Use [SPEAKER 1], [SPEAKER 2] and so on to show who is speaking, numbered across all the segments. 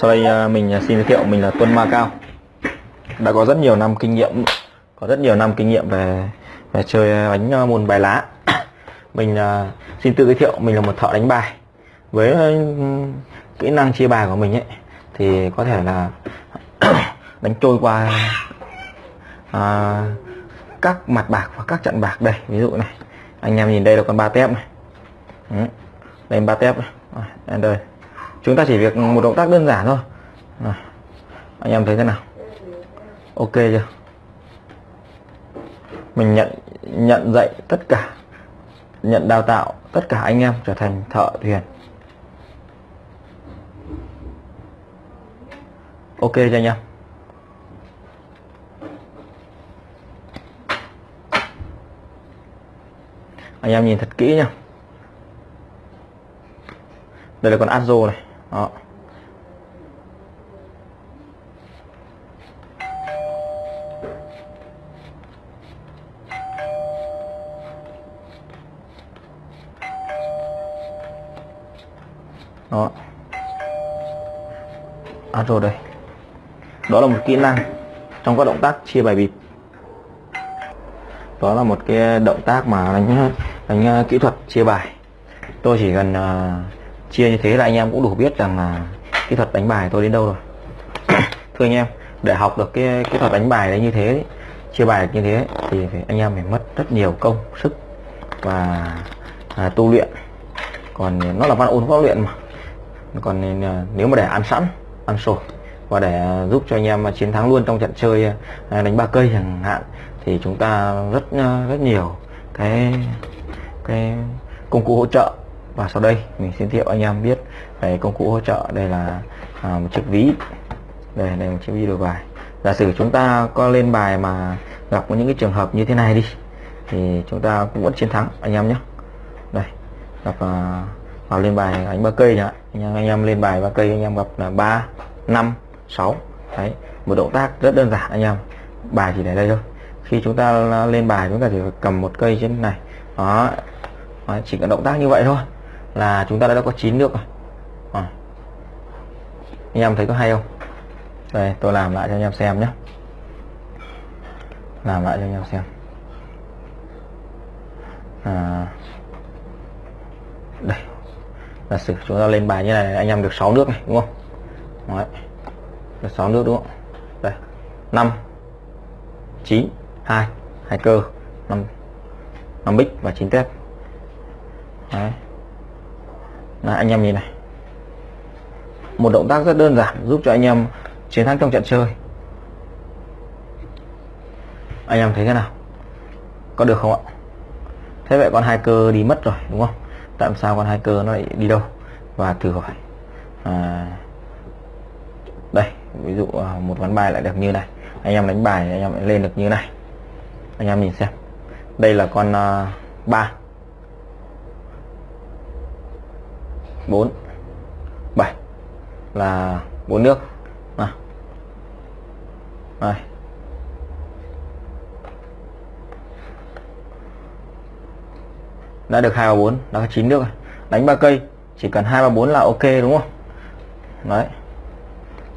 [SPEAKER 1] Sau đây à, mình à, xin giới thiệu mình là Tuân Ma Cao đã có rất nhiều năm kinh nghiệm có rất nhiều năm kinh nghiệm về về chơi đánh à, môn bài lá. Mình xin tự giới thiệu mình là một thợ đánh bài. Với ừ, kỹ năng chia bài của mình ấy thì có thể là đánh trôi qua à, các mặt bạc và các trận bạc đây. Ví dụ này anh em nhìn đây là con ba tép này. Ừ, đây ba tép này. À, đây chúng ta chỉ việc một động tác đơn giản thôi. À, anh em thấy thế nào? Ok chưa? Mình nhận nhận dạy tất cả nhận đào tạo tất cả anh em trở thành thợ thuyền. Ok cho anh em. Anh em nhìn thật kỹ nha đây là con Azo này đó. Đó. À, Azo đây. Đó là một kỹ năng trong các động tác chia bài bịp. Đó là một cái động tác mà đánh đánh ờ, kỹ thuật chia bài. Tôi chỉ cần uh, chia như thế là anh em cũng đủ biết rằng là kỹ thuật đánh bài tôi đến đâu rồi. Thưa anh em để học được cái kỹ thuật đánh bài đấy như thế chia bài như thế thì phải, anh em phải mất rất nhiều công sức và à, tu luyện. Còn nó là văn ôn võ luyện mà. Còn à, nếu mà để ăn sẵn ăn sổi và để giúp cho anh em chiến thắng luôn trong trận chơi à, đánh ba cây chẳng hạn thì chúng ta rất à, rất nhiều cái cái công cụ hỗ trợ và sau đây mình xin thiệu anh em biết về công cụ hỗ trợ. Đây là à, một chiếc ví. Đây đây một chiếc ví đổi bài. Giả sử chúng ta có lên bài mà gặp những cái trường hợp như thế này đi thì chúng ta cũng vẫn chiến thắng anh em nhé. Đây gặp à, vào lên bài đánh ba cây nhá anh em anh em lên bài ba cây anh em gặp là ba năm sáu. Đấy một động tác rất đơn giản anh em. Bài chỉ để đây thôi. Khi chúng ta lên bài chúng ta chỉ cầm một cây trên này. Đó chỉ cần động tác như vậy thôi là chúng ta đã có 9 nước rồi. À. anh em thấy có hay không? Đây tôi làm lại cho anh em xem nhé. Làm lại cho anh em xem. À, đây. Là sử chúng ta lên bài như này anh em được 6 nước này đúng không? Đấy. được 6 nước đúng không? Đây. 5 9 2 hai cơ. 5 5 bích và 9 tép. Đấy là anh em nhìn này. Một động tác rất đơn giản giúp cho anh em chiến thắng trong trận chơi. Anh em thấy thế nào? Có được không ạ? Thế vậy con hai cơ đi mất rồi đúng không? Tại sao con hai cơ nó lại đi đâu? Và thử hỏi. À, đây ví dụ à, một ván bài lại được như này. Anh em đánh bài anh em lại lên được như này. Anh em nhìn xem. Đây là con à, uh, 3 4 7 là bốn nước. Nào. Đây. đã được hai và bốn đã có chín nước rồi. Đánh ba cây chỉ cần hai và bốn là ok đúng không? Đấy.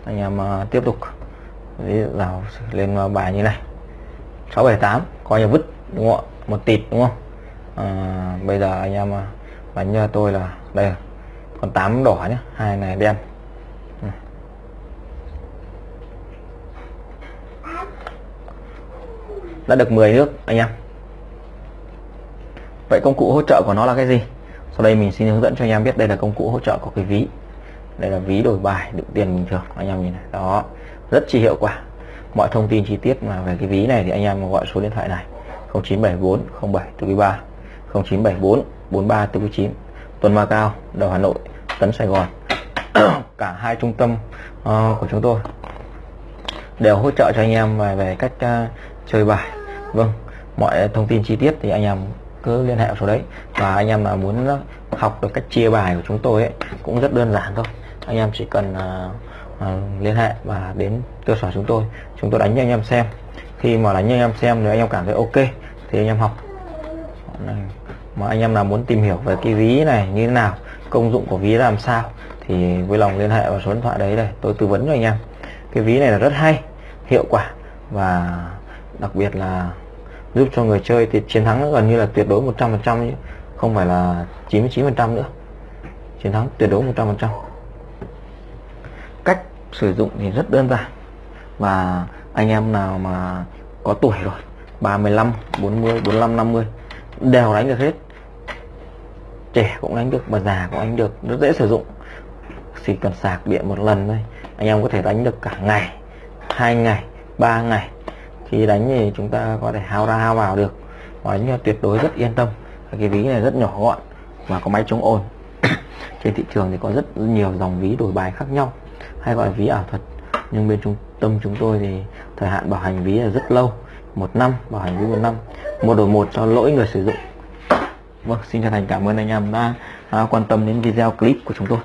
[SPEAKER 1] Anh em uh, tiếp tục. Vào lên à, bài như này. 678 coi như vứt đúng không ạ? Một tịt đúng không? À, bây giờ anh em à, đánh cho tôi là đây còn 8 đỏ nhé hai này đen. Đã được 10 nước, anh em. Vậy công cụ hỗ trợ của nó là cái gì? Sau đây mình xin hướng dẫn cho anh em biết đây là công cụ hỗ trợ của cái ví. Đây là ví đổi bài đựng tiền bình thường, anh em nhìn này. Đó, rất chi hiệu quả. Mọi thông tin chi tiết mà về cái ví này thì anh em gọi số điện thoại này. 0974 07 43 0974 43 49 Tuần Ma Cao, đầu Hà Nội. Tấn Sài Gòn. Cả hai trung tâm uh, của chúng tôi đều hỗ trợ cho anh em về, về cách uh, chơi bài. Vâng mọi thông tin chi tiết thì anh em cứ liên hệ số đấy. Và anh em mà muốn học được cách chia bài của chúng tôi ấy cũng rất đơn giản thôi. Anh em chỉ cần uh, uh, liên hệ và đến cơ sở chúng tôi. Chúng tôi đánh cho anh em xem. Khi mà đánh cho anh em xem nếu anh em cảm thấy ok thì anh em học. Mà anh em nào muốn tìm hiểu về cái ví này như thế nào công dụng của ví làm sao, thì vui lòng liên hệ vào số điện thoại đấy đây tôi tư vấn cho anh em. Cái ví này là rất hay, hiệu quả và đặc biệt là giúp cho người chơi thì chiến thắng gần như là tuyệt đối 100% không phải là 99% nữa. Chiến thắng tuyệt đối 100% cách sử dụng thì rất đơn giản và anh em nào mà có tuổi rồi 35 40 45 50 đều đánh được hết trẻ cũng đánh được mà già cũng đánh được rất dễ sử dụng. Chỉ cần sạc điện một lần thôi, anh em có thể đánh được cả ngày, hai ngày, ba ngày. Khi đánh thì chúng ta có thể hao ra hao vào được. Và đánh tuyệt đối rất yên tâm cái ví này rất nhỏ gọn và có máy chống ồn. Trên thị trường thì có rất nhiều dòng ví đổi bài khác nhau, hay gọi là ví ảo thuật. Nhưng bên trung tâm chúng tôi thì thời hạn bảo hành ví là rất lâu, một năm, bảo hành ví một năm. Một đổi một cho lỗi người sử dụng vâng xin chân thành cảm ơn anh em đã à, quan tâm đến video clip của chúng tôi.